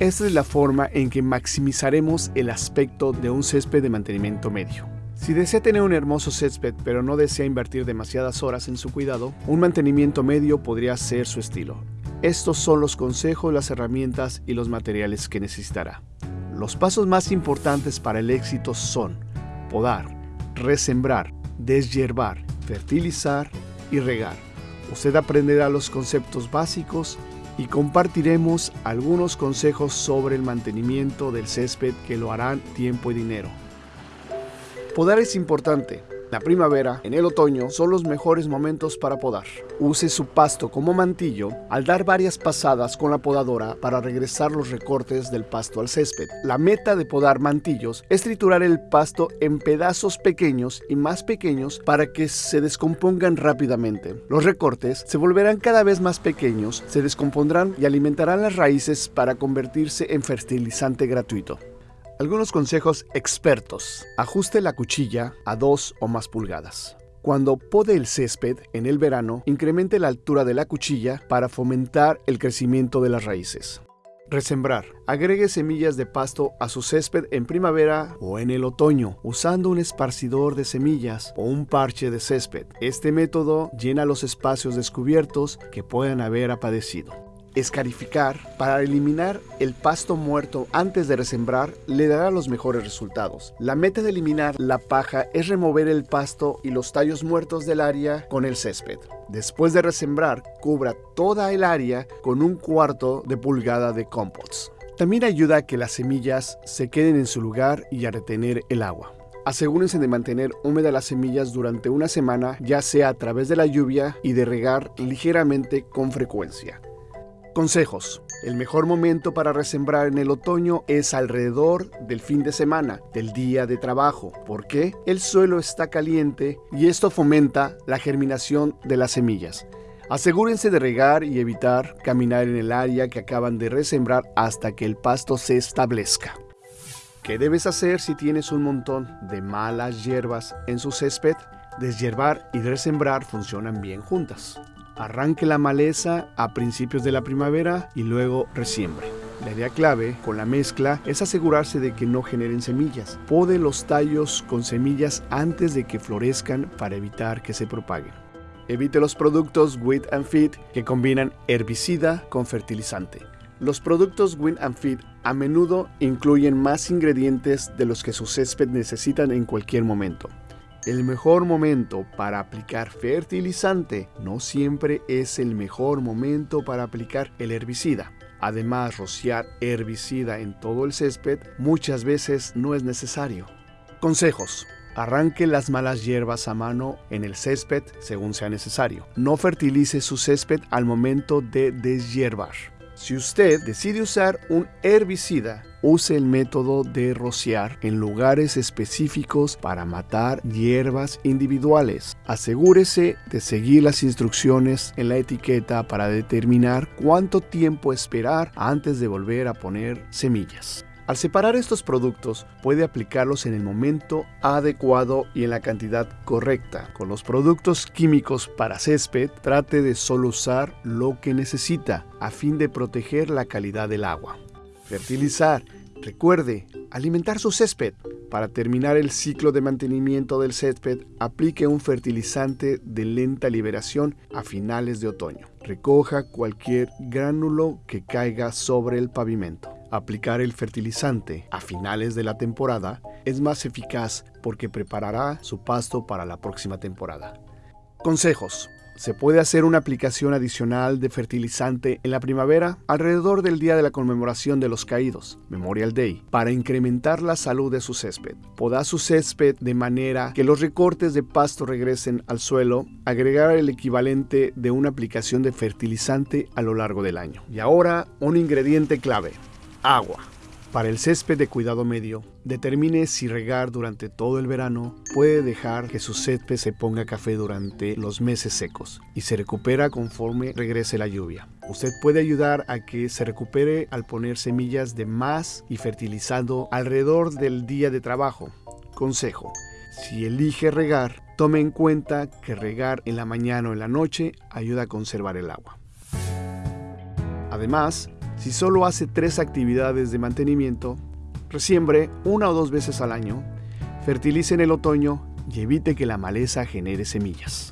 Esta es la forma en que maximizaremos el aspecto de un césped de mantenimiento medio. Si desea tener un hermoso césped pero no desea invertir demasiadas horas en su cuidado, un mantenimiento medio podría ser su estilo. Estos son los consejos, las herramientas y los materiales que necesitará. Los pasos más importantes para el éxito son podar, resembrar, deshiervar, fertilizar y regar. Usted aprenderá los conceptos básicos y compartiremos algunos consejos sobre el mantenimiento del césped que lo harán tiempo y dinero. Podar es importante. La primavera, en el otoño, son los mejores momentos para podar. Use su pasto como mantillo al dar varias pasadas con la podadora para regresar los recortes del pasto al césped. La meta de podar mantillos es triturar el pasto en pedazos pequeños y más pequeños para que se descompongan rápidamente. Los recortes se volverán cada vez más pequeños, se descompondrán y alimentarán las raíces para convertirse en fertilizante gratuito. Algunos consejos expertos. Ajuste la cuchilla a 2 o más pulgadas. Cuando pode el césped en el verano, incremente la altura de la cuchilla para fomentar el crecimiento de las raíces. Resembrar. Agregue semillas de pasto a su césped en primavera o en el otoño, usando un esparcidor de semillas o un parche de césped. Este método llena los espacios descubiertos que puedan haber aparecido. Escarificar para eliminar el pasto muerto antes de resembrar le dará los mejores resultados. La meta de eliminar la paja es remover el pasto y los tallos muertos del área con el césped. Después de resembrar, cubra toda el área con un cuarto de pulgada de compost. También ayuda a que las semillas se queden en su lugar y a retener el agua. Asegúrense de mantener húmedas las semillas durante una semana, ya sea a través de la lluvia y de regar ligeramente con frecuencia. Consejos. El mejor momento para resembrar en el otoño es alrededor del fin de semana, del día de trabajo. ¿Por qué? El suelo está caliente y esto fomenta la germinación de las semillas. Asegúrense de regar y evitar caminar en el área que acaban de resembrar hasta que el pasto se establezca. ¿Qué debes hacer si tienes un montón de malas hierbas en su césped? Deshiervar y resembrar funcionan bien juntas. Arranque la maleza a principios de la primavera y luego resiembre. La idea clave con la mezcla es asegurarse de que no generen semillas. Pode los tallos con semillas antes de que florezcan para evitar que se propaguen. Evite los productos Wheat and Feed que combinan herbicida con fertilizante. Los productos Win and Feed a menudo incluyen más ingredientes de los que su césped necesitan en cualquier momento. El mejor momento para aplicar fertilizante no siempre es el mejor momento para aplicar el herbicida. Además, rociar herbicida en todo el césped muchas veces no es necesario. Consejos. Arranque las malas hierbas a mano en el césped según sea necesario. No fertilice su césped al momento de deshiervar. Si usted decide usar un herbicida, use el método de rociar en lugares específicos para matar hierbas individuales. Asegúrese de seguir las instrucciones en la etiqueta para determinar cuánto tiempo esperar antes de volver a poner semillas. Al separar estos productos, puede aplicarlos en el momento adecuado y en la cantidad correcta. Con los productos químicos para césped, trate de solo usar lo que necesita a fin de proteger la calidad del agua. Fertilizar. Recuerde, alimentar su césped. Para terminar el ciclo de mantenimiento del césped, aplique un fertilizante de lenta liberación a finales de otoño. Recoja cualquier gránulo que caiga sobre el pavimento. Aplicar el fertilizante a finales de la temporada es más eficaz porque preparará su pasto para la próxima temporada. Consejos. Se puede hacer una aplicación adicional de fertilizante en la primavera alrededor del día de la conmemoración de los caídos, Memorial Day, para incrementar la salud de su césped. Poda su césped de manera que los recortes de pasto regresen al suelo, agregar el equivalente de una aplicación de fertilizante a lo largo del año. Y ahora, un ingrediente clave, Agua. Para el césped de cuidado medio, determine si regar durante todo el verano puede dejar que su césped se ponga café durante los meses secos y se recupera conforme regrese la lluvia. Usted puede ayudar a que se recupere al poner semillas de más y fertilizando alrededor del día de trabajo. Consejo. Si elige regar, tome en cuenta que regar en la mañana o en la noche ayuda a conservar el agua. Además, Si solo hace tres actividades de mantenimiento, resiembre una o dos veces al año, fertilice en el otoño y evite que la maleza genere semillas.